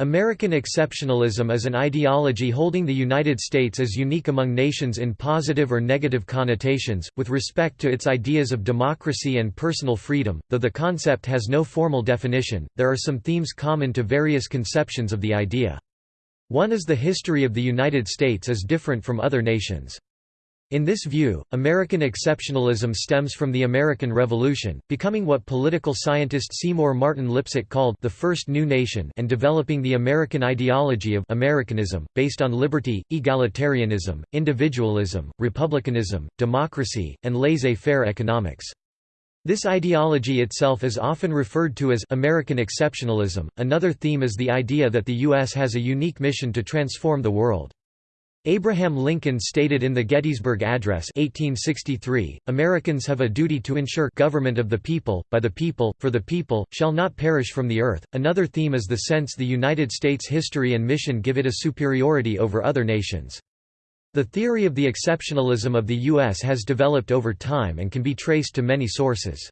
American exceptionalism is an ideology holding the United States as unique among nations in positive or negative connotations, with respect to its ideas of democracy and personal freedom. Though the concept has no formal definition, there are some themes common to various conceptions of the idea. One is the history of the United States is different from other nations. In this view, American exceptionalism stems from the American Revolution, becoming what political scientist Seymour Martin Lipset called the first new nation and developing the American ideology of Americanism, based on liberty, egalitarianism, individualism, republicanism, democracy, and laissez-faire economics. This ideology itself is often referred to as American exceptionalism. Another theme is the idea that the U.S. has a unique mission to transform the world. Abraham Lincoln stated in the Gettysburg Address 1863, Americans have a duty to ensure government of the people, by the people, for the people, shall not perish from the earth. Another theme is the sense the United States history and mission give it a superiority over other nations. The theory of the exceptionalism of the U.S. has developed over time and can be traced to many sources.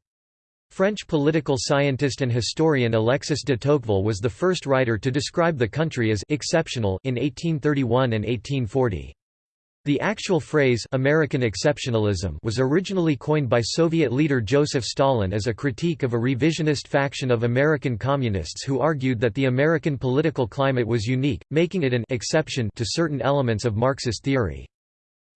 French political scientist and historian Alexis de Tocqueville was the first writer to describe the country as «exceptional» in 1831 and 1840. The actual phrase American exceptionalism was originally coined by Soviet leader Joseph Stalin as a critique of a revisionist faction of American communists who argued that the American political climate was unique, making it an exception to certain elements of Marxist theory.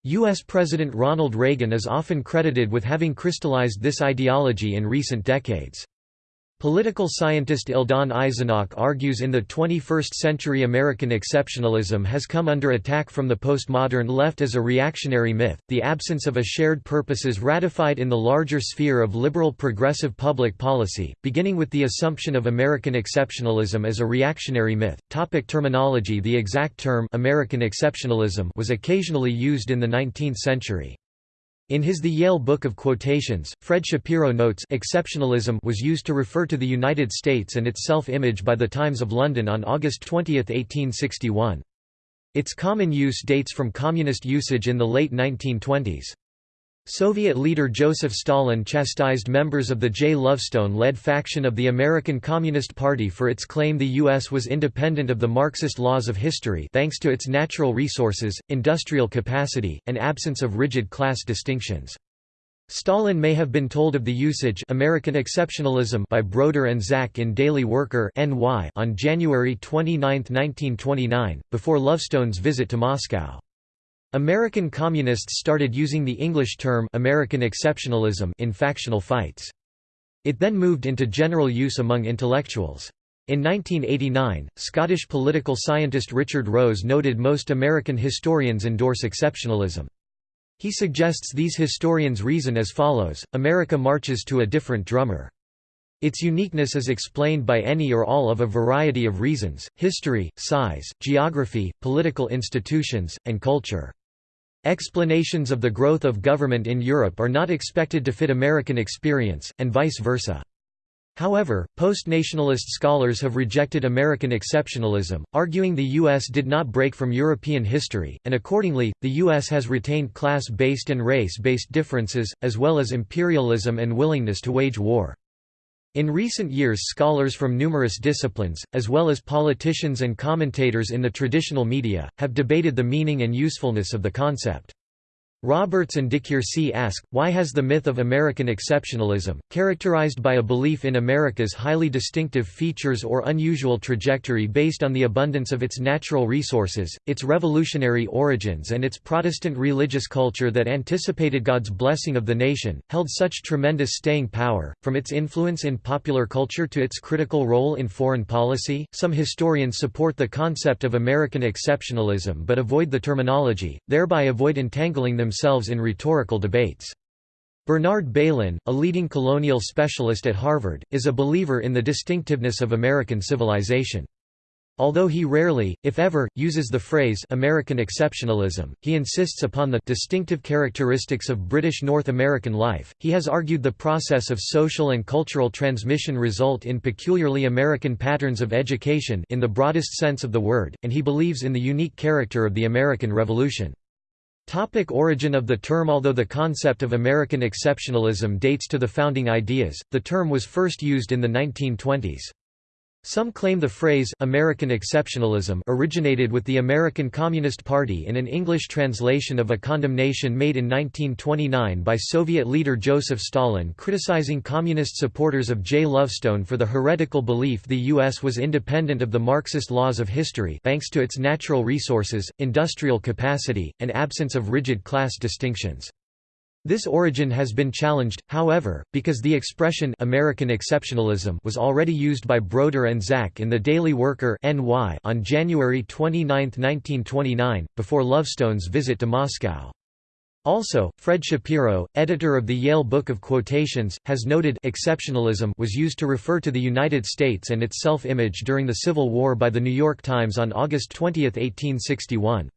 U.S. President Ronald Reagan is often credited with having crystallized this ideology in recent decades. Political scientist Eldon Eisenach argues in the 21st century American exceptionalism has come under attack from the postmodern left as a reactionary myth, the absence of a shared purpose is ratified in the larger sphere of liberal progressive public policy, beginning with the assumption of American exceptionalism as a reactionary myth. Topic terminology The exact term American exceptionalism was occasionally used in the 19th century. In his The Yale Book of Quotations, Fred Shapiro notes exceptionalism was used to refer to the United States and its self-image by the Times of London on August 20, 1861. Its common use dates from communist usage in the late 1920s. Soviet leader Joseph Stalin chastised members of the J. Lovestone-led faction of the American Communist Party for its claim the U.S. was independent of the Marxist laws of history thanks to its natural resources, industrial capacity, and absence of rigid class distinctions. Stalin may have been told of the usage American exceptionalism by Broder and Zach in Daily Worker on January 29, 1929, before Lovestone's visit to Moscow. American communists started using the English term American exceptionalism in factional fights. It then moved into general use among intellectuals. In 1989, Scottish political scientist Richard Rose noted most American historians endorse exceptionalism. He suggests these historians reason as follows, America marches to a different drummer. Its uniqueness is explained by any or all of a variety of reasons, history, size, geography, political institutions, and culture. Explanations of the growth of government in Europe are not expected to fit American experience, and vice versa. However, post-nationalist scholars have rejected American exceptionalism, arguing the U.S. did not break from European history, and accordingly, the U.S. has retained class-based and race-based differences, as well as imperialism and willingness to wage war. In recent years scholars from numerous disciplines, as well as politicians and commentators in the traditional media, have debated the meaning and usefulness of the concept. Roberts and DiCuirci ask, why has the myth of American exceptionalism, characterized by a belief in America's highly distinctive features or unusual trajectory based on the abundance of its natural resources, its revolutionary origins and its Protestant religious culture that anticipated God's blessing of the nation, held such tremendous staying power, from its influence in popular culture to its critical role in foreign policy? Some historians support the concept of American exceptionalism but avoid the terminology, thereby avoid entangling them themselves in rhetorical debates. Bernard Bailyn, a leading colonial specialist at Harvard, is a believer in the distinctiveness of American civilization. Although he rarely, if ever, uses the phrase American exceptionalism, he insists upon the distinctive characteristics of British North American life. He has argued the process of social and cultural transmission result in peculiarly American patterns of education in the broadest sense of the word, and he believes in the unique character of the American Revolution. Topic origin of the term Although the concept of American exceptionalism dates to the founding ideas, the term was first used in the 1920s. Some claim the phrase, American exceptionalism originated with the American Communist Party in an English translation of a condemnation made in 1929 by Soviet leader Joseph Stalin criticizing communist supporters of J. Lovestone for the heretical belief the U.S. was independent of the Marxist laws of history thanks to its natural resources, industrial capacity, and absence of rigid class distinctions. This origin has been challenged, however, because the expression American exceptionalism was already used by Broder and Zach in The Daily Worker NY on January 29, 1929, before Lovestone's visit to Moscow. Also, Fred Shapiro, editor of the Yale Book of Quotations, has noted exceptionalism was used to refer to the United States and its self-image during the Civil War by The New York Times on August 20, 1861.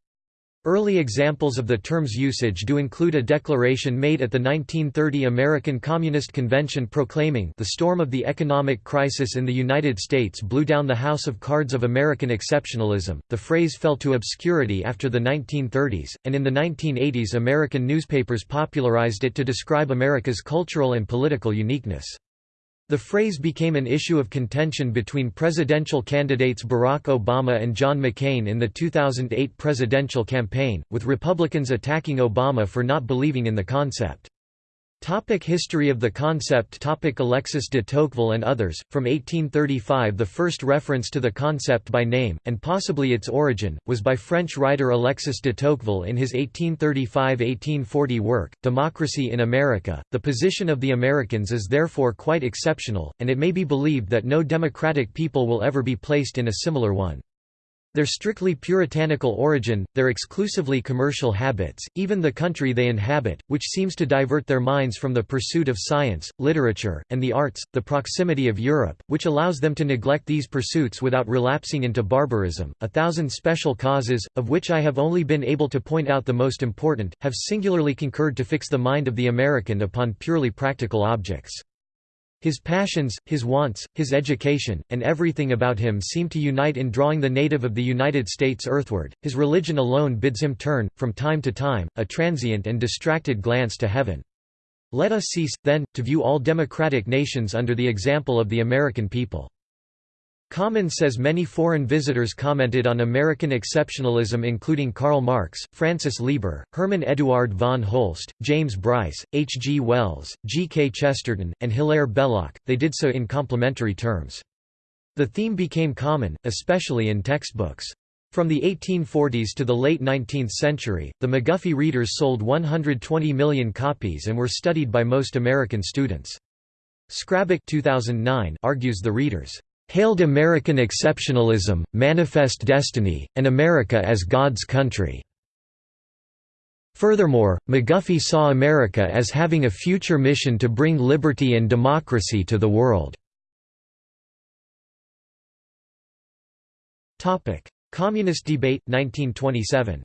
Early examples of the term's usage do include a declaration made at the 1930 American Communist Convention proclaiming the storm of the economic crisis in the United States blew down the house of cards of American exceptionalism. The phrase fell to obscurity after the 1930s, and in the 1980s American newspapers popularized it to describe America's cultural and political uniqueness. The phrase became an issue of contention between presidential candidates Barack Obama and John McCain in the 2008 presidential campaign, with Republicans attacking Obama for not believing in the concept. Topic history of the concept Topic Alexis de Tocqueville and others, from 1835 the first reference to the concept by name, and possibly its origin, was by French writer Alexis de Tocqueville in his 1835–1840 work, Democracy in America. The position of the Americans is therefore quite exceptional, and it may be believed that no democratic people will ever be placed in a similar one. Their strictly puritanical origin, their exclusively commercial habits, even the country they inhabit, which seems to divert their minds from the pursuit of science, literature, and the arts, the proximity of Europe, which allows them to neglect these pursuits without relapsing into barbarism, a thousand special causes, of which I have only been able to point out the most important, have singularly concurred to fix the mind of the American upon purely practical objects. His passions, his wants, his education, and everything about him seem to unite in drawing the native of the United States earthward. His religion alone bids him turn, from time to time, a transient and distracted glance to heaven. Let us cease, then, to view all democratic nations under the example of the American people. Kammen says many foreign visitors commented on American exceptionalism including Karl Marx, Francis Lieber, Hermann Eduard von Holst, James Bryce, H. G. Wells, G. K. Chesterton, and Hilaire Belloc, they did so in complimentary terms. The theme became common, especially in textbooks. From the 1840s to the late 19th century, the McGuffey readers sold 120 million copies and were studied by most American students. Skrabec 2009 argues the readers hailed American exceptionalism, manifest destiny, and America as God's country. Furthermore, McGuffey saw America as having a future mission to bring liberty and democracy to the world. Communist debate, 1927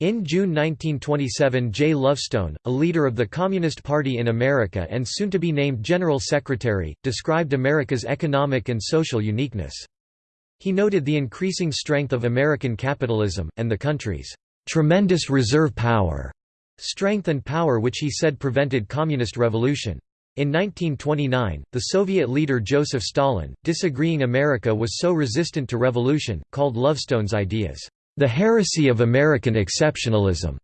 In June 1927 J. Lovestone, a leader of the Communist Party in America and soon to be named General Secretary, described America's economic and social uniqueness. He noted the increasing strength of American capitalism, and the country's "...tremendous reserve power", strength and power which he said prevented communist revolution. In 1929, the Soviet leader Joseph Stalin, disagreeing America was so resistant to revolution, called Lovestone's ideas, the heresy of American exceptionalism.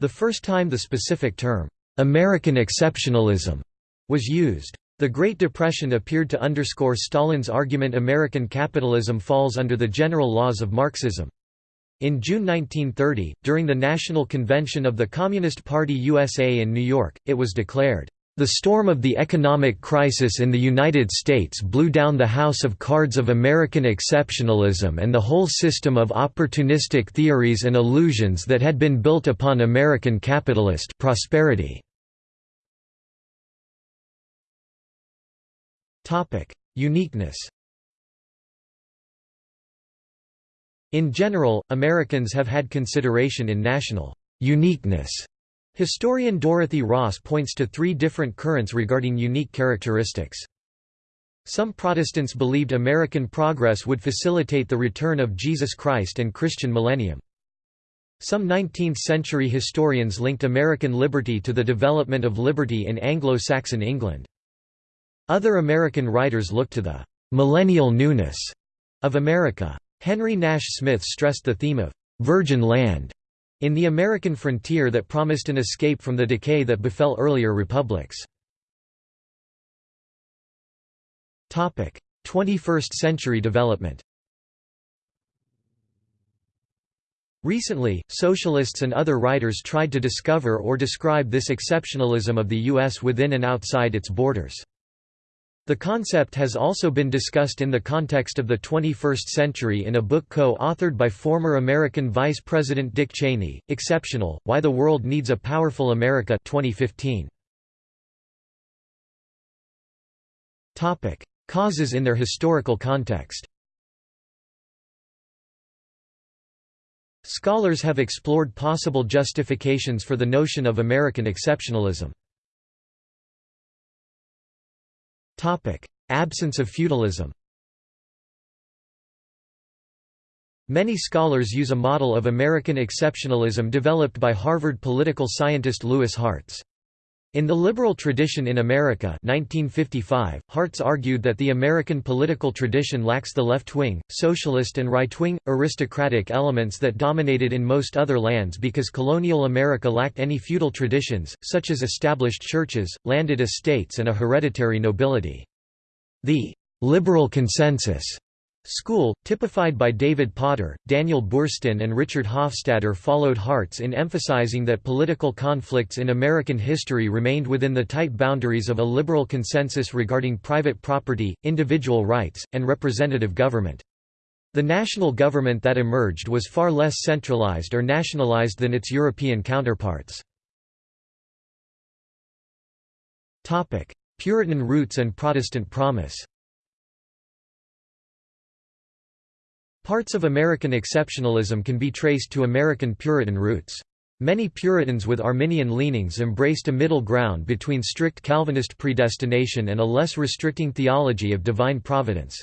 The first time the specific term, American exceptionalism, was used. The Great Depression appeared to underscore Stalin's argument American capitalism falls under the general laws of Marxism. In June 1930, during the National Convention of the Communist Party USA in New York, it was declared, the storm of the economic crisis in the United States blew down the house of cards of American exceptionalism and the whole system of opportunistic theories and illusions that had been built upon American capitalist prosperity. Uniqueness In general, Americans have had consideration in national uniqueness Historian Dorothy Ross points to three different currents regarding unique characteristics. Some Protestants believed American progress would facilitate the return of Jesus Christ and Christian millennium. Some 19th-century historians linked American liberty to the development of liberty in Anglo-Saxon England. Other American writers looked to the millennial newness of America. Henry Nash Smith stressed the theme of virgin land in the American frontier that promised an escape from the decay that befell earlier republics. 21st century development Recently, socialists and other writers tried to discover or describe this exceptionalism of the U.S. within and outside its borders. The concept has also been discussed in the context of the 21st century in a book co-authored by former American Vice President Dick Cheney, Exceptional, Why the World Needs a Powerful America 2015. Causes in their historical context Scholars have explored possible justifications for the notion of American exceptionalism. Absence of feudalism Many scholars use a model of American exceptionalism developed by Harvard political scientist Lewis Hartz. In the liberal tradition in America 1955, Hartz argued that the American political tradition lacks the left-wing, socialist and right-wing, aristocratic elements that dominated in most other lands because colonial America lacked any feudal traditions, such as established churches, landed estates and a hereditary nobility. The «liberal consensus» School, typified by David Potter, Daniel Boorstin and Richard Hofstadter followed Hartz in emphasizing that political conflicts in American history remained within the tight boundaries of a liberal consensus regarding private property, individual rights, and representative government. The national government that emerged was far less centralized or nationalized than its European counterparts. Puritan roots and Protestant promise Parts of American exceptionalism can be traced to American Puritan roots. Many Puritans with Arminian leanings embraced a middle ground between strict Calvinist predestination and a less restricting theology of divine providence.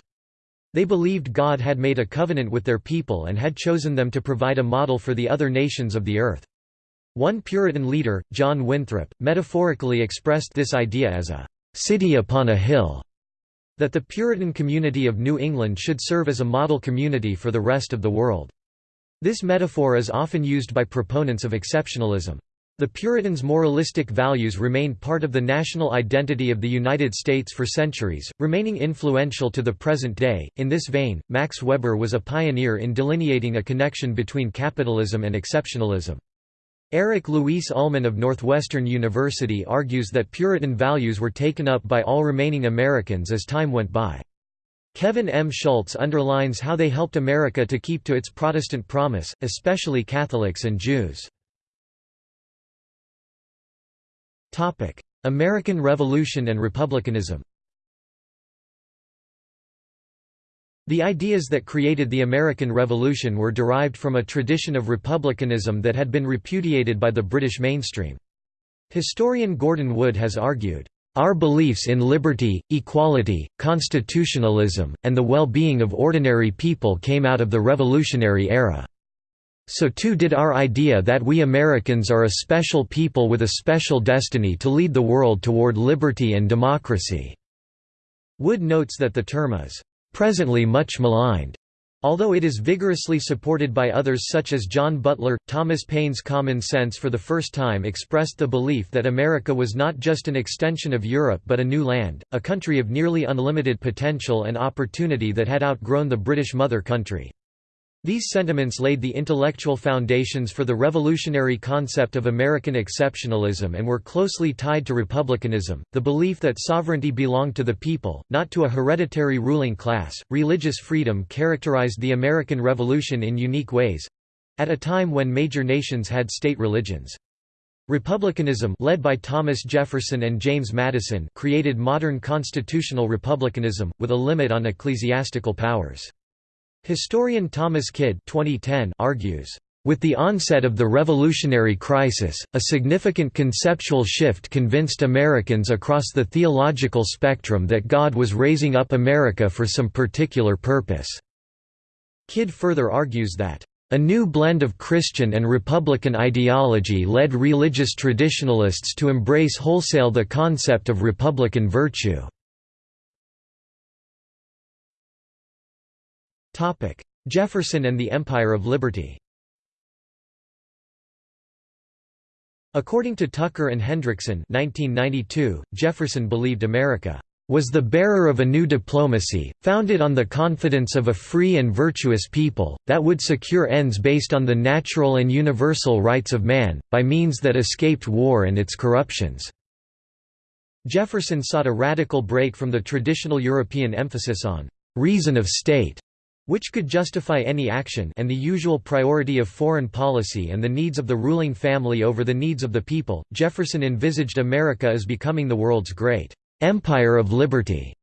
They believed God had made a covenant with their people and had chosen them to provide a model for the other nations of the earth. One Puritan leader, John Winthrop, metaphorically expressed this idea as a city upon a hill that the Puritan community of New England should serve as a model community for the rest of the world. This metaphor is often used by proponents of exceptionalism. The Puritans' moralistic values remained part of the national identity of the United States for centuries, remaining influential to the present day. In this vein, Max Weber was a pioneer in delineating a connection between capitalism and exceptionalism. Eric Louis Uhlmann of Northwestern University argues that Puritan values were taken up by all remaining Americans as time went by. Kevin M. Schultz underlines how they helped America to keep to its Protestant promise, especially Catholics and Jews. American Revolution and Republicanism The ideas that created the American Revolution were derived from a tradition of republicanism that had been repudiated by the British mainstream. Historian Gordon Wood has argued, "...our beliefs in liberty, equality, constitutionalism, and the well-being of ordinary people came out of the revolutionary era. So too did our idea that we Americans are a special people with a special destiny to lead the world toward liberty and democracy." Wood notes that the term is presently much maligned. Although it is vigorously supported by others such as John Butler, Thomas Paine's common sense for the first time expressed the belief that America was not just an extension of Europe but a new land, a country of nearly unlimited potential and opportunity that had outgrown the British mother country. These sentiments laid the intellectual foundations for the revolutionary concept of American exceptionalism and were closely tied to republicanism, the belief that sovereignty belonged to the people, not to a hereditary ruling class. Religious freedom characterized the American Revolution in unique ways at a time when major nations had state religions. Republicanism led by Thomas Jefferson and James Madison created modern constitutional republicanism, with a limit on ecclesiastical powers. Historian Thomas Kidd 2010 argues, with the onset of the revolutionary crisis, a significant conceptual shift convinced Americans across the theological spectrum that God was raising up America for some particular purpose. Kidd further argues that, "...a new blend of Christian and Republican ideology led religious traditionalists to embrace wholesale the concept of Republican virtue." Jefferson and the Empire of Liberty. According to Tucker and Hendrickson 1992, Jefferson believed America was the bearer of a new diplomacy, founded on the confidence of a free and virtuous people, that would secure ends based on the natural and universal rights of man, by means that escaped war and its corruptions." Jefferson sought a radical break from the traditional European emphasis on «reason of state» which could justify any action and the usual priority of foreign policy and the needs of the ruling family over the needs of the people, Jefferson envisaged America as becoming the world's great «empire of liberty»,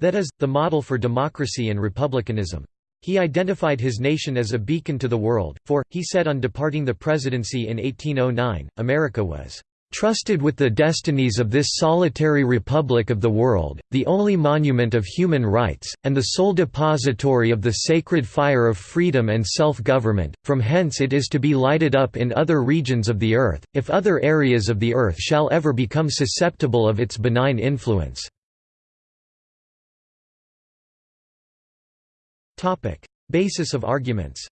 that is, the model for democracy and republicanism. He identified his nation as a beacon to the world, for, he said on departing the presidency in 1809, America was trusted with the destinies of this solitary republic of the world, the only monument of human rights, and the sole depository of the sacred fire of freedom and self-government, from hence it is to be lighted up in other regions of the earth, if other areas of the earth shall ever become susceptible of its benign influence." Basis of arguments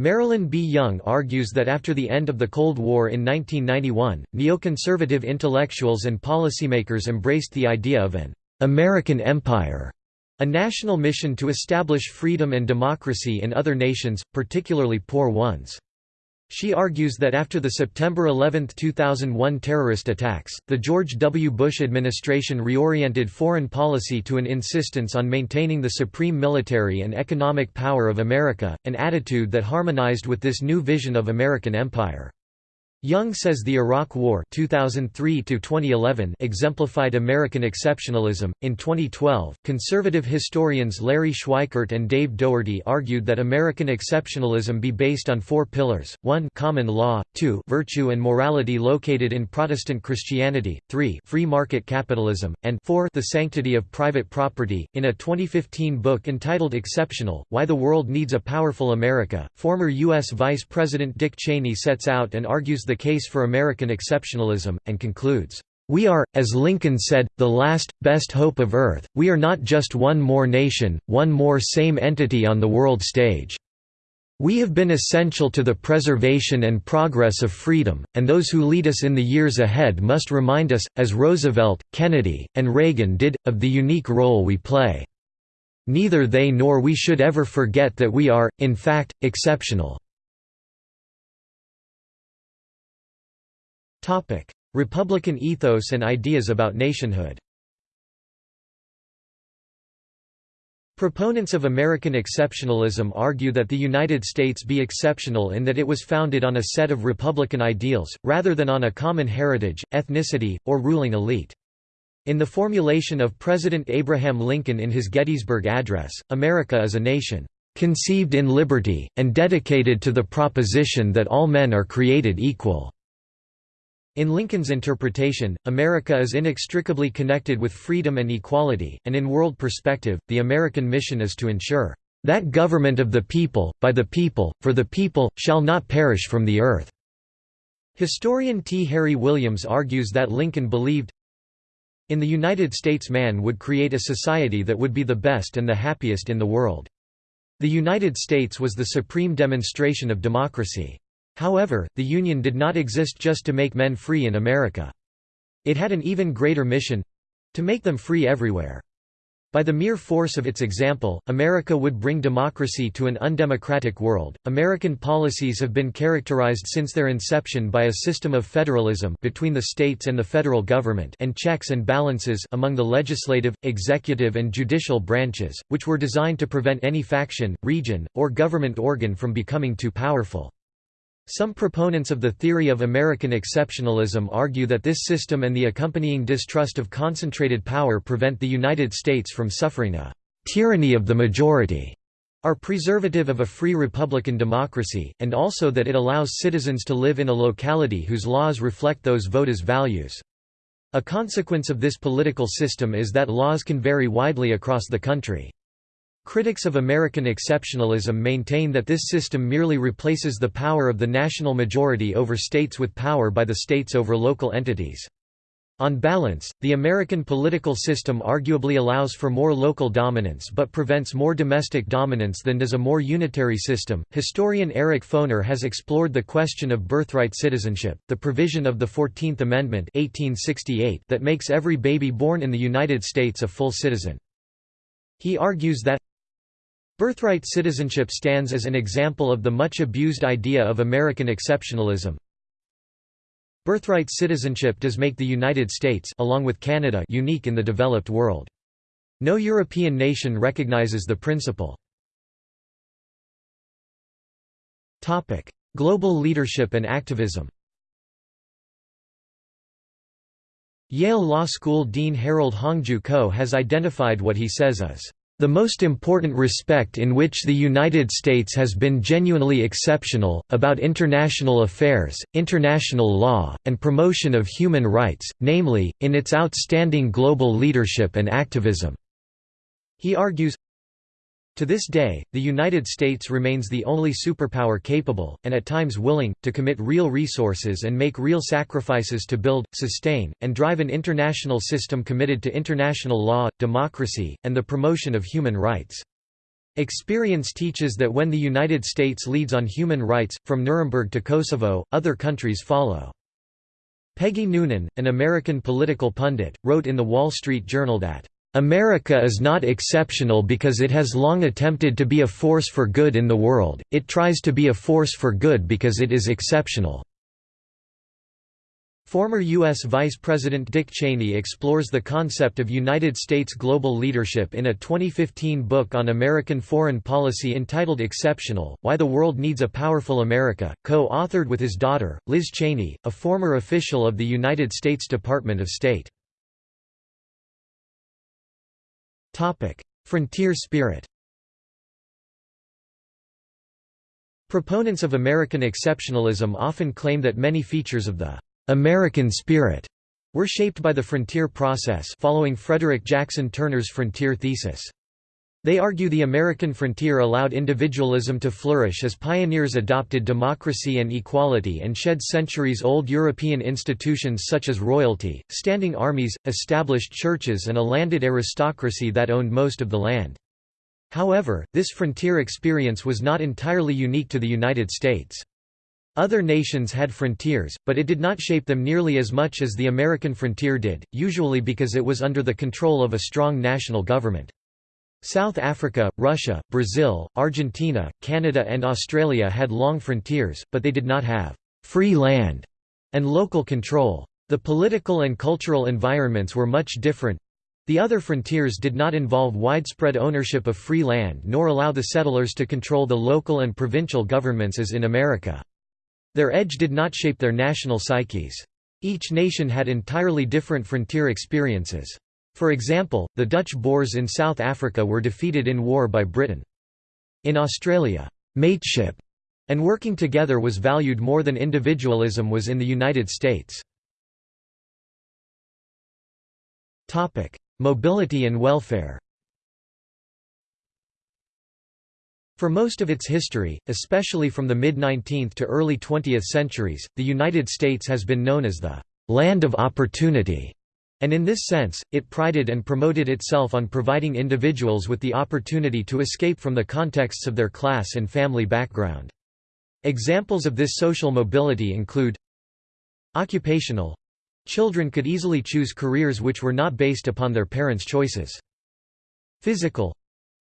Marilyn B. Young argues that after the end of the Cold War in 1991, neoconservative intellectuals and policymakers embraced the idea of an American empire, a national mission to establish freedom and democracy in other nations, particularly poor ones. She argues that after the September 11, 2001 terrorist attacks, the George W. Bush administration reoriented foreign policy to an insistence on maintaining the supreme military and economic power of America, an attitude that harmonized with this new vision of American empire. Young says the Iraq War 2003 exemplified American exceptionalism. In 2012, conservative historians Larry Schweikart and Dave Dougherty argued that American exceptionalism be based on four pillars 1 common law, 2 virtue and morality located in Protestant Christianity, 3 free market capitalism, and 4 the sanctity of private property. In a 2015 book entitled Exceptional Why the World Needs a Powerful America, former U.S. Vice President Dick Cheney sets out and argues the case for American exceptionalism, and concludes, "...we are, as Lincoln said, the last, best hope of Earth, we are not just one more nation, one more same entity on the world stage. We have been essential to the preservation and progress of freedom, and those who lead us in the years ahead must remind us, as Roosevelt, Kennedy, and Reagan did, of the unique role we play. Neither they nor we should ever forget that we are, in fact, exceptional." Republican ethos and ideas about nationhood Proponents of American exceptionalism argue that the United States be exceptional in that it was founded on a set of Republican ideals, rather than on a common heritage, ethnicity, or ruling elite. In the formulation of President Abraham Lincoln in his Gettysburg Address, America is a nation, "...conceived in liberty, and dedicated to the proposition that all men are created equal." In Lincoln's interpretation, America is inextricably connected with freedom and equality, and in world perspective, the American mission is to ensure, "...that government of the people, by the people, for the people, shall not perish from the earth." Historian T. Harry Williams argues that Lincoln believed, in the United States man would create a society that would be the best and the happiest in the world. The United States was the supreme demonstration of democracy. However, the Union did not exist just to make men free in America. It had an even greater mission—to make them free everywhere. By the mere force of its example, America would bring democracy to an undemocratic world. American policies have been characterized since their inception by a system of federalism between the states and the federal government and checks and balances among the legislative, executive and judicial branches, which were designed to prevent any faction, region, or government organ from becoming too powerful. Some proponents of the theory of American exceptionalism argue that this system and the accompanying distrust of concentrated power prevent the United States from suffering a «tyranny of the majority» are preservative of a free republican democracy, and also that it allows citizens to live in a locality whose laws reflect those voters' values. A consequence of this political system is that laws can vary widely across the country. Critics of American exceptionalism maintain that this system merely replaces the power of the national majority over states with power by the states over local entities. On balance, the American political system arguably allows for more local dominance but prevents more domestic dominance than does a more unitary system. Historian Eric Foner has explored the question of birthright citizenship, the provision of the 14th Amendment 1868 that makes every baby born in the United States a full citizen. He argues that Birthright citizenship stands as an example of the much abused idea of American exceptionalism, Birthright citizenship does make the United States along with Canada unique in the developed world. No European nation recognizes the principle. Topic: Global leadership and activism Yale Law School Dean Harold Hongju Koh has identified what he says as the most important respect in which the United States has been genuinely exceptional, about international affairs, international law, and promotion of human rights, namely, in its outstanding global leadership and activism." He argues, to this day, the United States remains the only superpower capable, and at times willing, to commit real resources and make real sacrifices to build, sustain, and drive an international system committed to international law, democracy, and the promotion of human rights. Experience teaches that when the United States leads on human rights, from Nuremberg to Kosovo, other countries follow. Peggy Noonan, an American political pundit, wrote in The Wall Street Journal that America is not exceptional because it has long attempted to be a force for good in the world, it tries to be a force for good because it is exceptional." Former U.S. Vice President Dick Cheney explores the concept of United States global leadership in a 2015 book on American foreign policy entitled Exceptional, Why the World Needs a Powerful America, co-authored with his daughter, Liz Cheney, a former official of the United States Department of State. Frontier spirit Proponents of American exceptionalism often claim that many features of the American spirit were shaped by the frontier process following Frederick Jackson Turner's frontier thesis. They argue the American frontier allowed individualism to flourish as pioneers adopted democracy and equality and shed centuries-old European institutions such as royalty, standing armies, established churches and a landed aristocracy that owned most of the land. However, this frontier experience was not entirely unique to the United States. Other nations had frontiers, but it did not shape them nearly as much as the American frontier did, usually because it was under the control of a strong national government. South Africa, Russia, Brazil, Argentina, Canada and Australia had long frontiers, but they did not have «free land» and local control. The political and cultural environments were much different. The other frontiers did not involve widespread ownership of free land nor allow the settlers to control the local and provincial governments as in America. Their edge did not shape their national psyches. Each nation had entirely different frontier experiences. For example, the Dutch Boers in South Africa were defeated in war by Britain. In Australia, mateship and working together was valued more than individualism was in the United States. Mobility and welfare For most of its history, especially from the mid-19th to early 20th centuries, the United States has been known as the «land of opportunity» And in this sense, it prided and promoted itself on providing individuals with the opportunity to escape from the contexts of their class and family background. Examples of this social mobility include Occupational Children could easily choose careers which were not based upon their parents' choices. Physical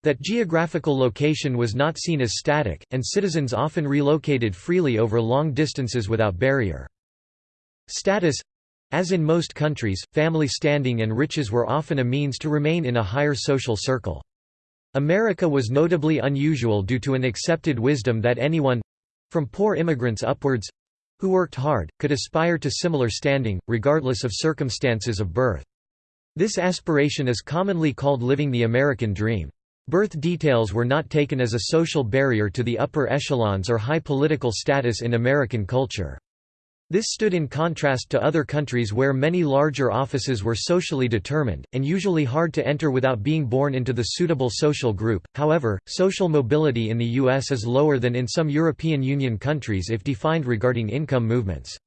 that geographical location was not seen as static, and citizens often relocated freely over long distances without barrier. Status as in most countries, family standing and riches were often a means to remain in a higher social circle. America was notably unusual due to an accepted wisdom that anyone—from poor immigrants upwards—who worked hard, could aspire to similar standing, regardless of circumstances of birth. This aspiration is commonly called living the American dream. Birth details were not taken as a social barrier to the upper echelons or high political status in American culture. This stood in contrast to other countries where many larger offices were socially determined, and usually hard to enter without being born into the suitable social group. However, social mobility in the U.S. is lower than in some European Union countries if defined regarding income movements.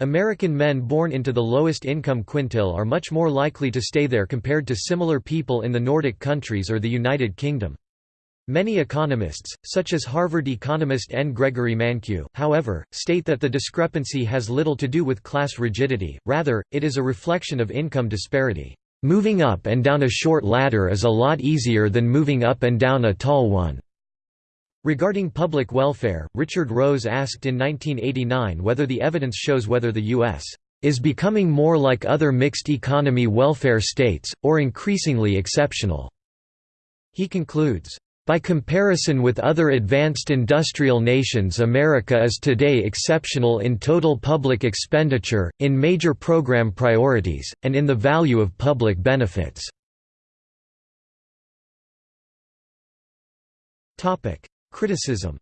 American men born into the lowest income quintile are much more likely to stay there compared to similar people in the Nordic countries or the United Kingdom. Many economists, such as Harvard economist N. Gregory Mankiw, however, state that the discrepancy has little to do with class rigidity, rather, it is a reflection of income disparity. Moving up and down a short ladder is a lot easier than moving up and down a tall one. Regarding public welfare, Richard Rose asked in 1989 whether the evidence shows whether the U.S. is becoming more like other mixed-economy welfare states, or increasingly exceptional. He concludes, by comparison with other advanced industrial nations America is today exceptional in total public expenditure, in major program priorities, and in the value of public benefits. Criticism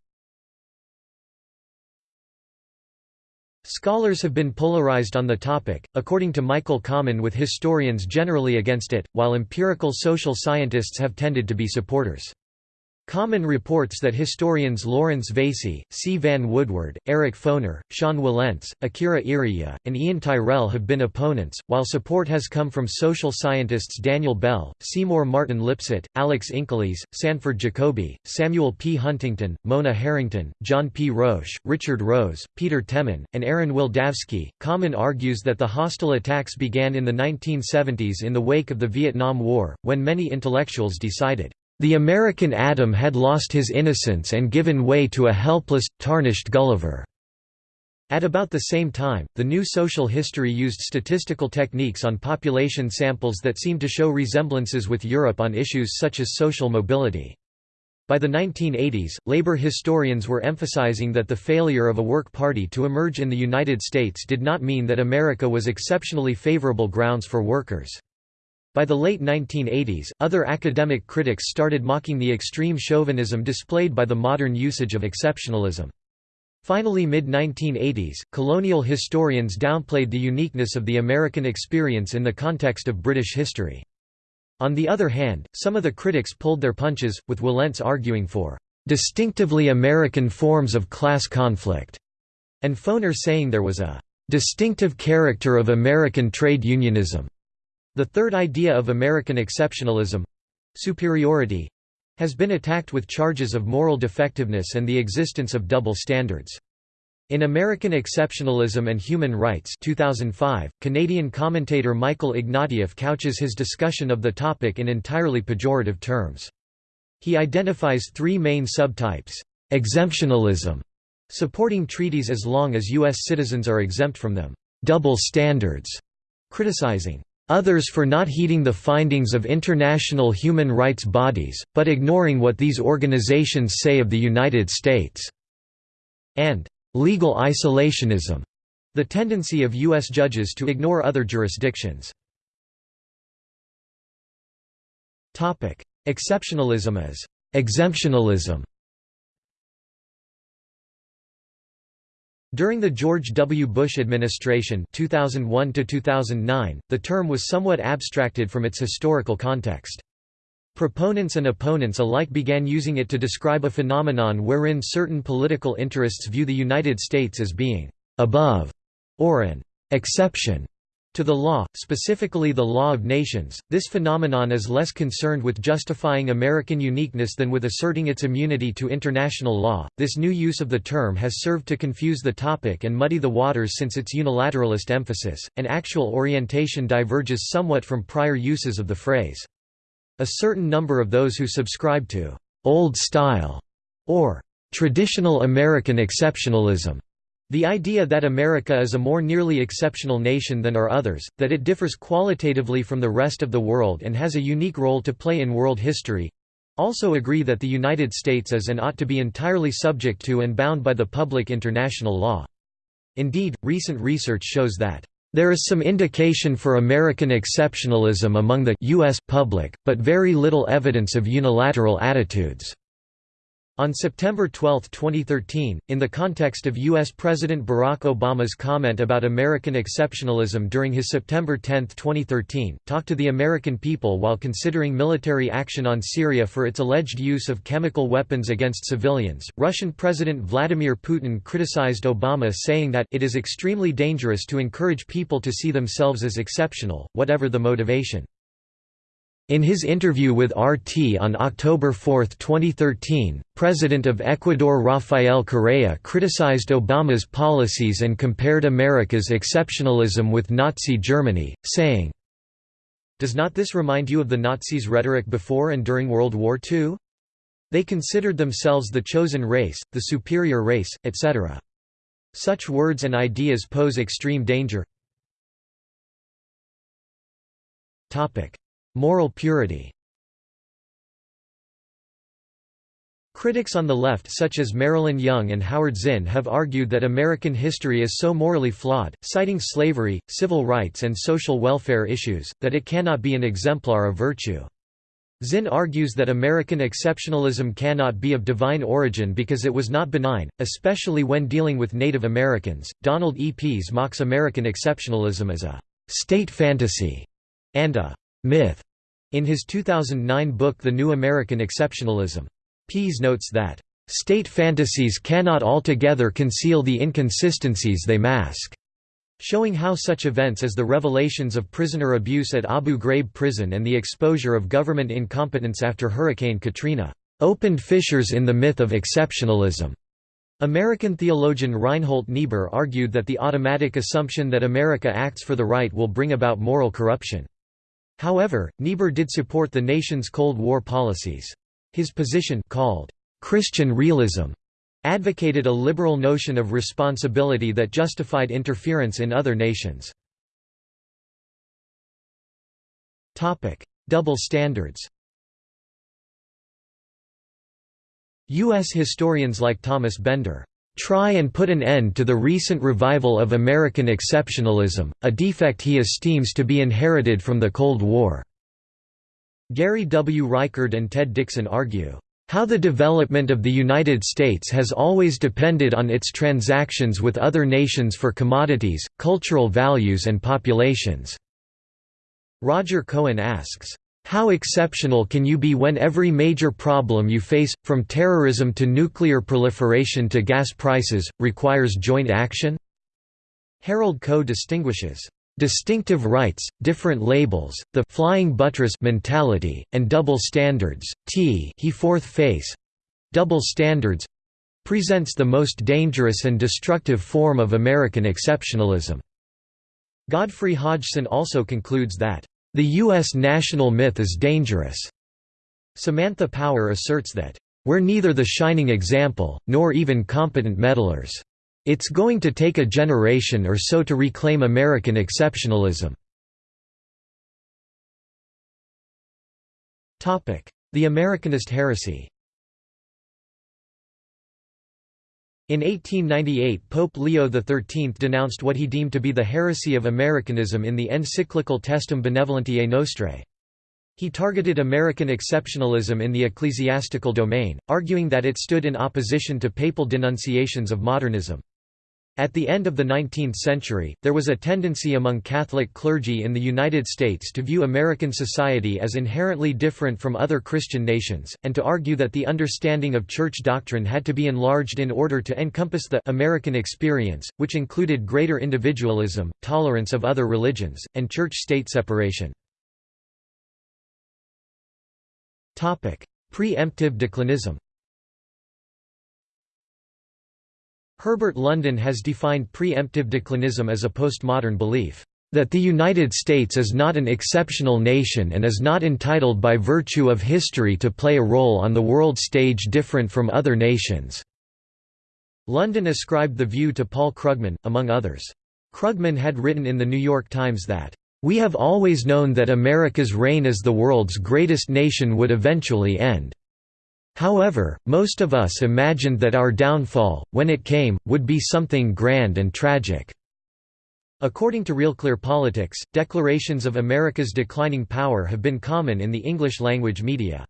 Scholars have been polarized on the topic, according to Michael Kammen with historians generally against it, while empirical social scientists have tended to be supporters. Kammen reports that historians Laurence Veysey, C. Vann Woodward, Eric Foner, Sean Wilentz, Akira Iriye, and Ian Tyrrell have been opponents, while support has come from social scientists Daniel Bell, Seymour Martin Lipset, Alex Inkeles, Sanford Jacoby, Samuel P. Huntington, Mona Harrington, John P. Roche, Richard Rose, Peter Temin, and Aaron Wildavsky. Kammen argues that the hostile attacks began in the 1970s in the wake of the Vietnam War, when many intellectuals decided the American Adam had lost his innocence and given way to a helpless, tarnished Gulliver. At about the same time, the new social history used statistical techniques on population samples that seemed to show resemblances with Europe on issues such as social mobility. By the 1980s, labor historians were emphasizing that the failure of a work party to emerge in the United States did not mean that America was exceptionally favorable grounds for workers. By the late 1980s, other academic critics started mocking the extreme chauvinism displayed by the modern usage of exceptionalism. Finally mid-1980s, colonial historians downplayed the uniqueness of the American experience in the context of British history. On the other hand, some of the critics pulled their punches, with Wilentz arguing for "...distinctively American forms of class conflict", and Foner saying there was a "...distinctive character of American trade unionism." The third idea of American exceptionalism—superiority, has been attacked with charges of moral defectiveness and the existence of double standards. In American Exceptionalism and Human Rights 2005, Canadian commentator Michael Ignatieff couches his discussion of the topic in entirely pejorative terms. He identifies three main subtypes. Exemptionalism, supporting treaties as long as U.S. citizens are exempt from them. Double standards, criticizing others for not heeding the findings of international human rights bodies, but ignoring what these organizations say of the United States", and "...legal isolationism", the tendency of U.S. judges to ignore other jurisdictions. Exceptionalism as exemptionalism During the George W. Bush administration 2001 the term was somewhat abstracted from its historical context. Proponents and opponents alike began using it to describe a phenomenon wherein certain political interests view the United States as being «above» or an «exception» To the law, specifically the law of nations, this phenomenon is less concerned with justifying American uniqueness than with asserting its immunity to international law. This new use of the term has served to confuse the topic and muddy the waters since its unilateralist emphasis, and actual orientation diverges somewhat from prior uses of the phrase. A certain number of those who subscribe to old style or traditional American exceptionalism the idea that America is a more nearly exceptional nation than are others, that it differs qualitatively from the rest of the world and has a unique role to play in world history—also agree that the United States is and ought to be entirely subject to and bound by the public international law. Indeed, recent research shows that there is some indication for American exceptionalism among the U.S. public, but very little evidence of unilateral attitudes. On September 12, 2013, in the context of U.S. President Barack Obama's comment about American exceptionalism during his September 10, 2013, talk to the American people while considering military action on Syria for its alleged use of chemical weapons against civilians, Russian President Vladimir Putin criticized Obama saying that it is extremely dangerous to encourage people to see themselves as exceptional, whatever the motivation. In his interview with RT on October 4, 2013, President of Ecuador Rafael Correa criticized Obama's policies and compared America's exceptionalism with Nazi Germany, saying, Does not this remind you of the Nazis' rhetoric before and during World War II? They considered themselves the chosen race, the superior race, etc. Such words and ideas pose extreme danger. Moral purity Critics on the left such as Marilyn Young and Howard Zinn have argued that American history is so morally flawed, citing slavery, civil rights and social welfare issues, that it cannot be an exemplar of virtue. Zinn argues that American exceptionalism cannot be of divine origin because it was not benign, especially when dealing with Native Americans. Donald E. Pease mocks American exceptionalism as a state fantasy and a myth in his 2009 book The New American Exceptionalism. Pease notes that, "...state fantasies cannot altogether conceal the inconsistencies they mask." showing how such events as the revelations of prisoner abuse at Abu Ghraib prison and the exposure of government incompetence after Hurricane Katrina opened fissures in the myth of exceptionalism. American theologian Reinhold Niebuhr argued that the automatic assumption that America acts for the right will bring about moral corruption. However, Niebuhr did support the nation's Cold War policies. His position called Christian realism advocated a liberal notion of responsibility that justified interference in other nations. Topic: Double standards U.S. historians like Thomas Bender try and put an end to the recent revival of American exceptionalism, a defect he esteems to be inherited from the Cold War." Gary W. Reichard and Ted Dickson argue, "...how the development of the United States has always depended on its transactions with other nations for commodities, cultural values and populations." Roger Cohen asks, how exceptional can you be when every major problem you face, from terrorism to nuclear proliferation to gas prices, requires joint action? Harold Koh distinguishes distinctive rights, different labels, the flying buttress mentality, and double standards. T he fourth face double standards presents the most dangerous and destructive form of American exceptionalism. Godfrey Hodgson also concludes that the U.S. national myth is dangerous. Samantha Power asserts that, "...we're neither the shining example, nor even competent meddlers. It's going to take a generation or so to reclaim American exceptionalism." The Americanist heresy In 1898 Pope Leo XIII denounced what he deemed to be the heresy of Americanism in the encyclical Testem Benevolentiae Nostrae. He targeted American exceptionalism in the ecclesiastical domain, arguing that it stood in opposition to papal denunciations of modernism. At the end of the 19th century, there was a tendency among Catholic clergy in the United States to view American society as inherently different from other Christian nations, and to argue that the understanding of church doctrine had to be enlarged in order to encompass the American experience, which included greater individualism, tolerance of other religions, and church-state separation. Pre-emptive declinism Herbert London has defined preemptive declinism as a postmodern belief that the United States is not an exceptional nation and is not entitled by virtue of history to play a role on the world stage different from other nations." London ascribed the view to Paul Krugman, among others. Krugman had written in The New York Times that, "...we have always known that America's reign as the world's greatest nation would eventually end. However, most of us imagined that our downfall, when it came, would be something grand and tragic. According to Real Clear Politics, declarations of America's declining power have been common in the English-language media.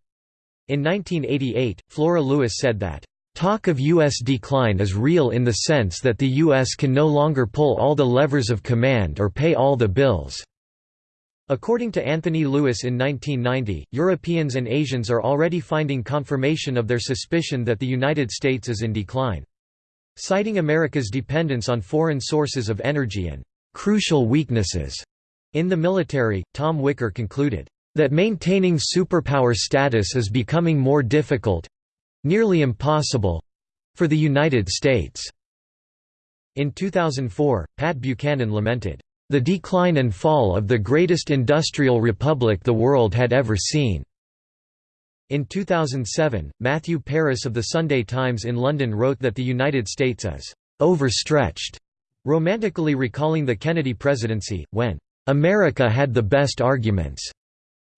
In 1988, Flora Lewis said that, Talk of U.S. decline is real in the sense that the U.S. can no longer pull all the levers of command or pay all the bills. According to Anthony Lewis in 1990, Europeans and Asians are already finding confirmation of their suspicion that the United States is in decline. Citing America's dependence on foreign sources of energy and crucial weaknesses in the military, Tom Wicker concluded, that maintaining superpower status is becoming more difficult—nearly impossible—for the United States." In 2004, Pat Buchanan lamented, "...the decline and fall of the greatest industrial republic the world had ever seen." In 2007, Matthew Paris of the Sunday Times in London wrote that the United States is overstretched, romantically recalling the Kennedy presidency, when America had the best arguments,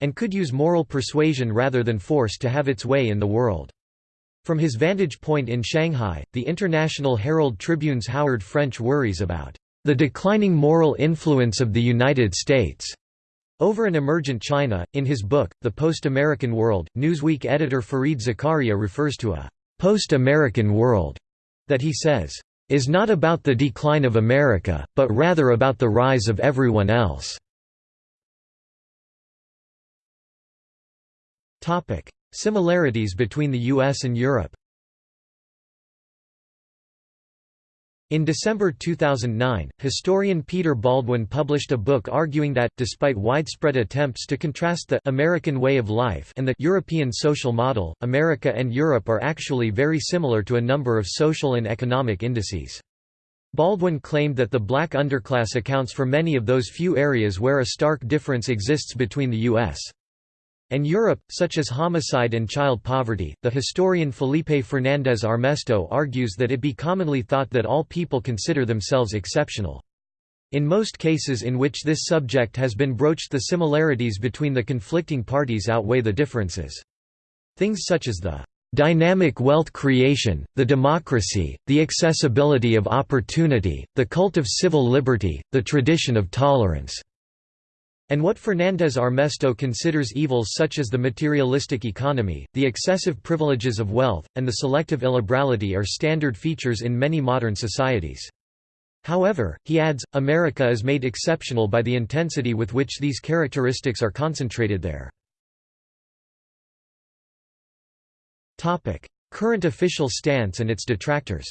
and could use moral persuasion rather than force to have its way in the world. From his vantage point in Shanghai, the International Herald Tribune's Howard French worries about the declining moral influence of the United States over an emergent China, in his book, The Post-American World, Newsweek editor Fareed Zakaria refers to a «post-American world» that he says, «is not about the decline of America, but rather about the rise of everyone else». Similarities between the US and Europe In December 2009, historian Peter Baldwin published a book arguing that, despite widespread attempts to contrast the American way of life and the European social model, America and Europe are actually very similar to a number of social and economic indices. Baldwin claimed that the black underclass accounts for many of those few areas where a stark difference exists between the U.S and Europe, such as homicide and child poverty. The historian Felipe Fernandez Armesto argues that it be commonly thought that all people consider themselves exceptional. In most cases in which this subject has been broached the similarities between the conflicting parties outweigh the differences. Things such as the dynamic wealth creation, the democracy, the accessibility of opportunity, the cult of civil liberty, the tradition of tolerance and what Fernandez Armesto considers evils such as the materialistic economy, the excessive privileges of wealth, and the selective illiberality are standard features in many modern societies. However, he adds, America is made exceptional by the intensity with which these characteristics are concentrated there. Current official stance and its detractors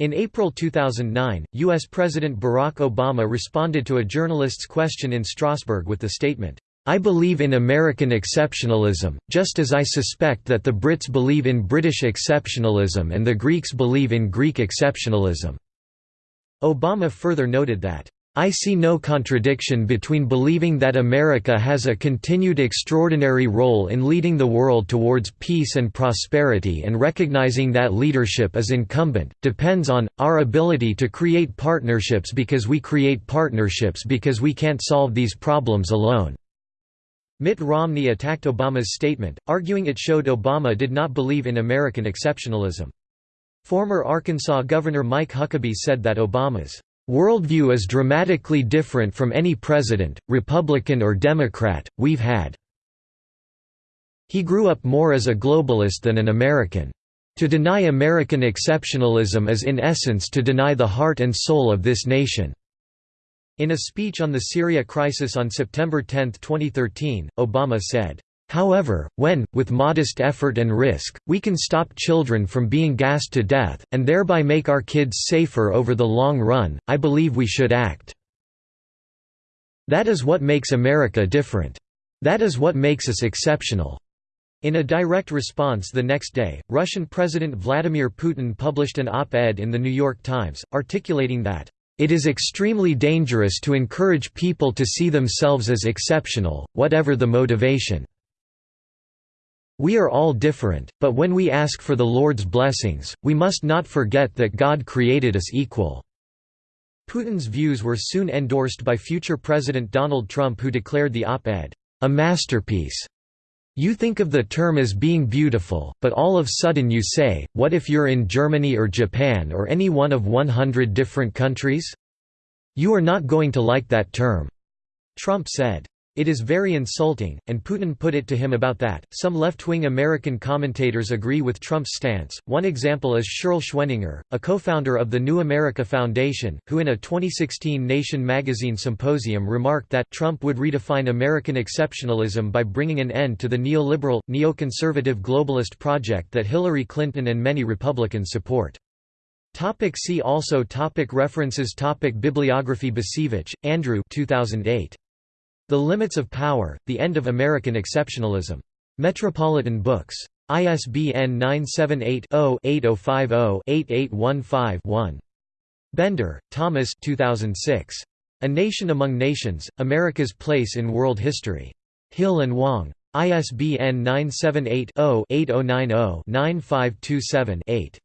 In April 2009, U.S. President Barack Obama responded to a journalist's question in Strasbourg with the statement, I believe in American exceptionalism, just as I suspect that the Brits believe in British exceptionalism and the Greeks believe in Greek exceptionalism." Obama further noted that, I see no contradiction between believing that America has a continued extraordinary role in leading the world towards peace and prosperity and recognizing that leadership is incumbent, depends on, our ability to create partnerships because we create partnerships because we can't solve these problems alone." Mitt Romney attacked Obama's statement, arguing it showed Obama did not believe in American exceptionalism. Former Arkansas Governor Mike Huckabee said that Obama's Worldview is dramatically different from any president, Republican or Democrat, we've had. He grew up more as a globalist than an American. To deny American exceptionalism is in essence to deny the heart and soul of this nation." In a speech on the Syria crisis on September 10, 2013, Obama said, However, when, with modest effort and risk, we can stop children from being gassed to death, and thereby make our kids safer over the long run, I believe we should act. That is what makes America different. That is what makes us exceptional. In a direct response the next day, Russian President Vladimir Putin published an op-ed in The New York Times, articulating that, "...it is extremely dangerous to encourage people to see themselves as exceptional, whatever the motivation." We are all different, but when we ask for the Lord's blessings, we must not forget that God created us equal." Putin's views were soon endorsed by future President Donald Trump who declared the op-ed, "...a masterpiece." You think of the term as being beautiful, but all of sudden you say, what if you're in Germany or Japan or any one of 100 different countries? You are not going to like that term." Trump said. It is very insulting, and Putin put it to him about that. Some left wing American commentators agree with Trump's stance. One example is Sherle Schwenninger, a co founder of the New America Foundation, who in a 2016 Nation magazine symposium remarked that Trump would redefine American exceptionalism by bringing an end to the neoliberal, neoconservative globalist project that Hillary Clinton and many Republicans support. Topic see also topic References topic Bibliography Bacevich, Andrew 2008. The Limits of Power, The End of American Exceptionalism. Metropolitan Books. ISBN 978-0-8050-8815-1. Bender, Thomas 2006. A Nation Among Nations, America's Place in World History. Hill and Wang. ISBN 978 0 8090 9527 8.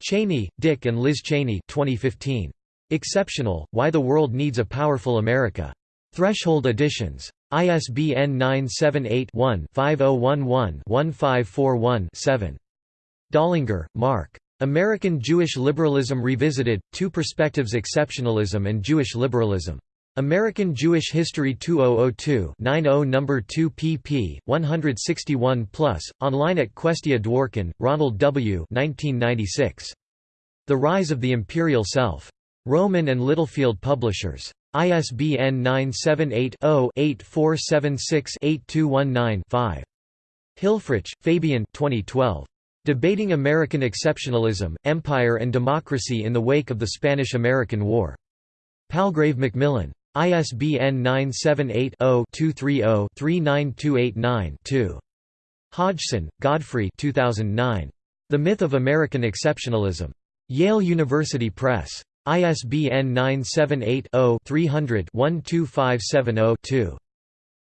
Cheney, Dick and Liz Cheney 2015. Exceptional, Why the World Needs a Powerful America. Threshold Editions. ISBN 978-1-5011-1541-7. Dollinger, Mark. American Jewish Liberalism Revisited, Two Perspectives Exceptionalism and Jewish Liberalism. American Jewish History 2002 90 No. 2 pp. 161 plus, online at Questia Dworkin, Ronald W. 1996. The Rise of the Imperial Self. Rowman and Littlefield Publishers. ISBN 978-0-8476-8219-5. Hilfrich, Fabian 2012. Debating American Exceptionalism, Empire and Democracy in the Wake of the Spanish–American War. Palgrave Macmillan. ISBN 978 0 230 39289 2. Hodgson, Godfrey 2009. The Myth of American Exceptionalism. Yale University Press. ISBN 978-0-300-12570-2.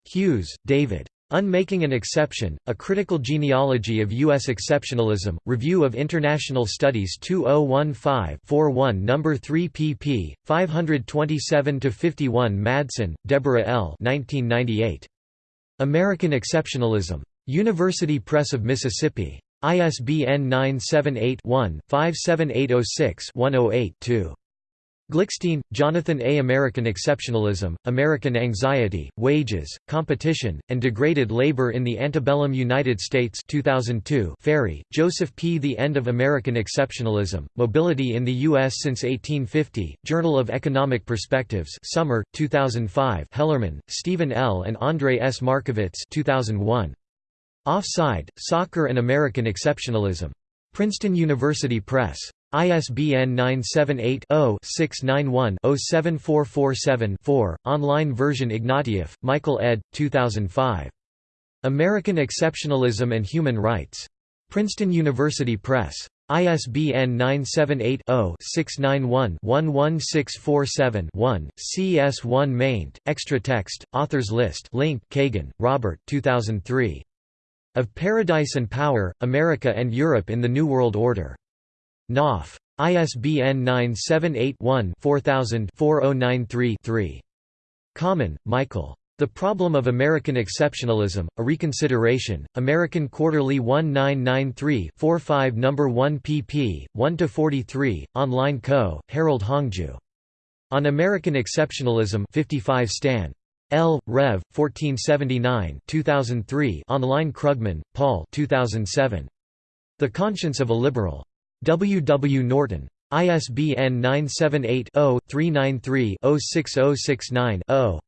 Hughes, David. Unmaking an Exception, A Critical Genealogy of U.S. Exceptionalism, Review of International Studies 2015-41 No. 3 pp. 527–51 Madsen, Deborah L. 1998. American Exceptionalism. University Press of Mississippi. ISBN 978 one 57806 108 2 Glickstein, Jonathan A. American Exceptionalism, American Anxiety, Wages, Competition, and Degraded Labor in the Antebellum United States 2002 Ferrie, Joseph P. The End of American Exceptionalism, Mobility in the U.S. Since 1850, Journal of Economic Perspectives Summer, 2005 Hellerman, Stephen L. and Andre S. Markovits 2001. Offside, Soccer and American Exceptionalism. Princeton University Press. ISBN 978-0-691-07447-4, online version Ignatieff, Michael ed. 2005. American Exceptionalism and Human Rights. Princeton University Press. ISBN 978-0-691-11647-1, CS1 maint, extra text, authors list link Kagan, Robert 2003. Of Paradise and Power, America and Europe in the New World Order. Knopf. ISBN 978-1-4000-4093-3. Kammen, Michael. The Problem of American Exceptionalism, A Reconsideration, American Quarterly 1993-45 No. 1 pp. 1–43, Online Koh, Harold Hongju. On American Exceptionalism 55 Stan. L. Rev. 1479 2003 Online Krugman, Paul 2007. The Conscience of a Liberal. W. W. Norton. ISBN 978-0-393-06069-0.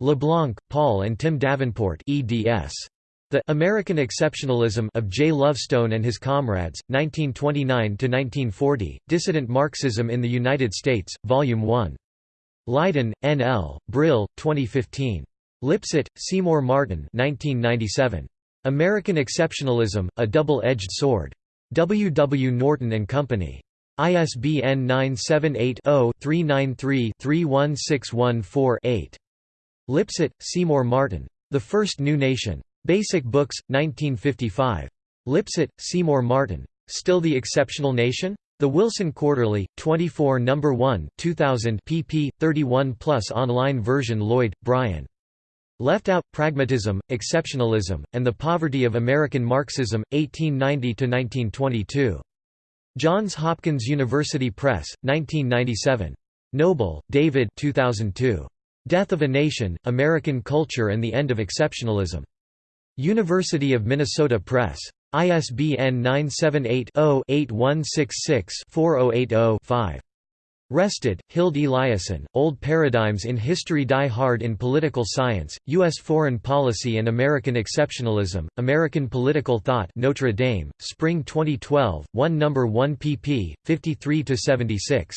LeBlanc, Paul and Tim Davenport eds. The American Exceptionalism of J. Lovestone and His Comrades, 1929–1940, Dissident Marxism in the United States, Volume 1. Leiden, N. L., Brill, 2015. Lipset, Seymour Martin 1997. American Exceptionalism, A Double-Edged Sword. W. W. Norton and Company. ISBN 978-0-393-31614-8. Lipset, Seymour Martin. The First New Nation. Basic Books, 1955. Lipset, Seymour Martin. Still the Exceptional Nation? The Wilson Quarterly, 24 No. 1 2000 pp. 31 plus online version Lloyd, Brian. Left Out, Pragmatism, Exceptionalism, and the Poverty of American Marxism, 1890–1922. Johns Hopkins University Press, 1997. Noble, David 2002. Death of a Nation, American Culture and the End of Exceptionalism. University of Minnesota Press. ISBN 978-0-8166-4080-5. Restad, Hild Eliason, Old Paradigms in History Die Hard in Political Science, U.S. Foreign Policy and American Exceptionalism, American Political Thought Notre Dame, Spring 2012, 1 No. 1 pp. 53–76.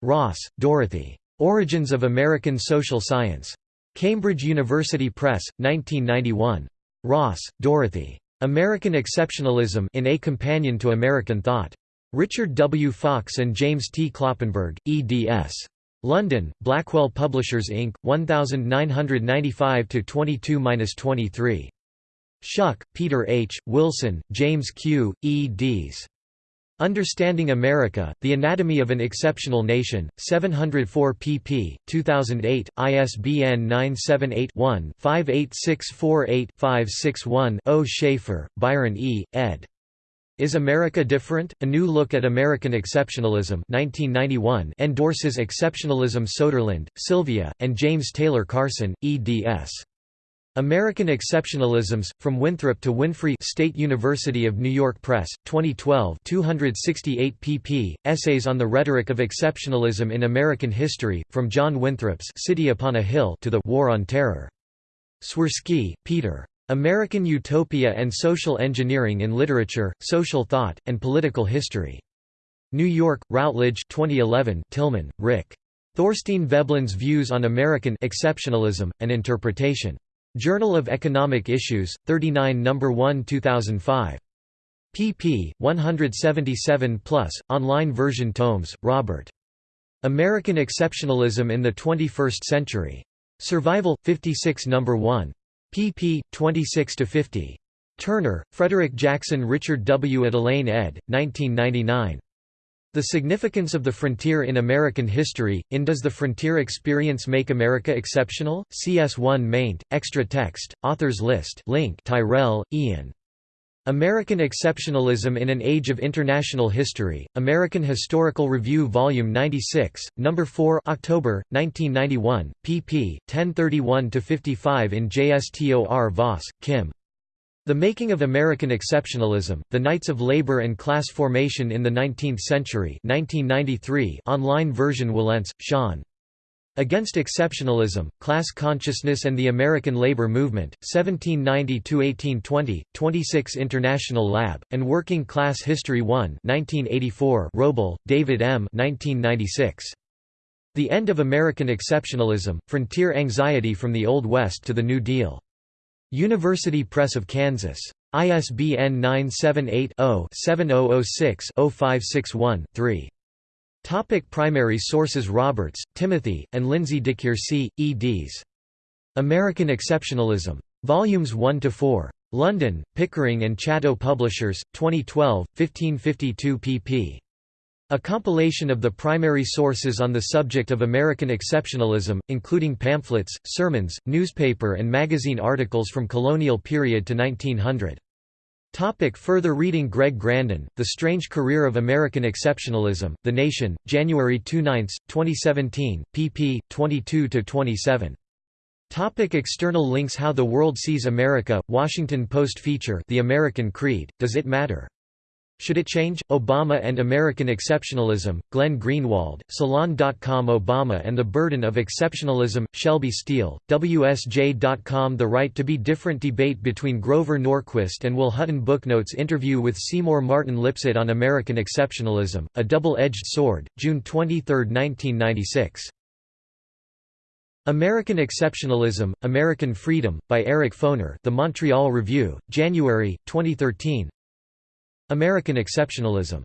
Ross, Dorothy. Origins of American Social Science. Cambridge University Press, 1991. Ross, Dorothy. American Exceptionalism in A Companion to American Thought. Richard W. Fox and James T. Kloppenberg, eds. London, Blackwell Publishers Inc., 1995–22–23. Schuck, Peter H., Wilson, James Q., eds. Understanding America, The Anatomy of an Exceptional Nation, 704 pp. 2008, ISBN 978-1-58648-561-0 Shafer, Byron E., ed. Is America Different? A New Look at American Exceptionalism 1991 endorses Exceptionalism Soderlund, Sylvia, and James Taylor Carson, eds. American Exceptionalisms, From Winthrop to Winfrey State University of New York Press, 2012 268 pp. Essays on the Rhetoric of Exceptionalism in American History, From John Winthrop's City Upon a Hill to the War on Terror. Swirski, Peter. American Utopia and Social Engineering in Literature, Social Thought, and Political History. New York, Routledge 2011 Tilman, Rick. Thorstein Veblen's Views on American Exceptionalism, and Interpretation. Journal of Economic Issues, 39 No. 1 2005. pp. 177 plus, online version tomes, Robert. American Exceptionalism in the 21st Century. Survival, 56 No. 1 pp. 26–50. Turner, Frederick Jackson Richard W. Etulain ed., 1999. The Significance of the Frontier in American History, in Does the Frontier Experience Make America Exceptional? CS1 maint, extra text, authors list link Tyrrell, Ian. American Exceptionalism in an Age of International History, American Historical Review Vol. 96, No. 4 October, 1991, pp. 1031–55 in JSTOR Voss, Kim. The Making of American Exceptionalism, The Knights of Labor and Class Formation in the Nineteenth Century 1993 online version Wilentz, Sean. Against Exceptionalism, Class Consciousness and the American Labor Movement, 1790–1820, 26 International Lab, and Working Class History 1 1984 Wrobel, David M. 1996. The End of American Exceptionalism, Frontier Anxiety from the Old West to the New Deal. University Press of Kansas. ISBN 978 0 7006 0561 3. Topic primary sources Roberts, Timothy, and Lindsay DiCuirci, eds. American Exceptionalism. Volumes 1–4. London, Pickering and Chatto Publishers, 2012, 1552 pp. A compilation of the primary sources on the subject of American exceptionalism, including pamphlets, sermons, newspaper and magazine articles from colonial period to 1900. Topic further reading Greg Grandin, The Strange Career of American Exceptionalism, The Nation, January 29, 2017, pp. 22–27. Topic external links How the World Sees America, Washington Post feature The American Creed, Does It Matter? Should It Change? Obama and American Exceptionalism, Glenn Greenwald, Salon.com Obama and the Burden of Exceptionalism, Shelby Steele, WSJ.com The Right to be Different debate between Grover Norquist and Will Hutton Booknotes interview with Seymour Martin Lipset on American Exceptionalism, A Double-Edged Sword, June 23, 1996. American Exceptionalism, American Freedom, by Eric Foner The Montreal Review, January, 2013 American Exceptionalism